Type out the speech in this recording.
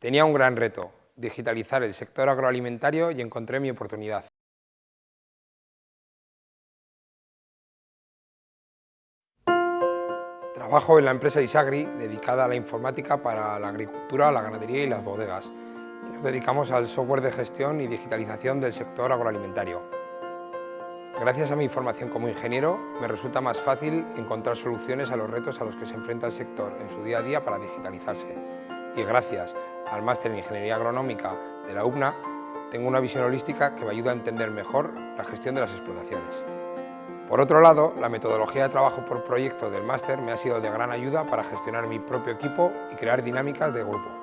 Tenía un gran reto, digitalizar el sector agroalimentario y encontré mi oportunidad. Trabajo en la empresa Isagri, dedicada a la informática para la agricultura, la ganadería y las bodegas. Nos dedicamos al software de gestión y digitalización del sector agroalimentario. Gracias a mi formación como ingeniero, me resulta más fácil encontrar soluciones a los retos a los que se enfrenta el sector en su día a día para digitalizarse. Y gracias al máster en Ingeniería Agronómica de la UBNA, tengo una visión holística que me ayuda a entender mejor la gestión de las explotaciones. Por otro lado, la metodología de trabajo por proyecto del máster me ha sido de gran ayuda para gestionar mi propio equipo y crear dinámicas de grupo.